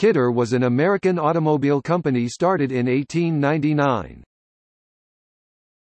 Kidder was an American automobile company started in 1899.